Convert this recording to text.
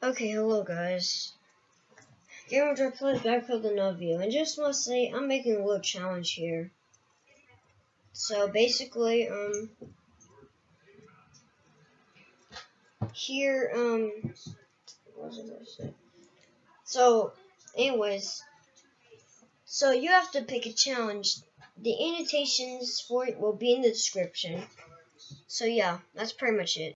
Okay, hello guys. Gamer Drop plays back with another and just want to say I'm making a little challenge here. So basically, um, here, um, what was I gonna say? So, anyways, so you have to pick a challenge. The annotations for it will be in the description. So yeah, that's pretty much it.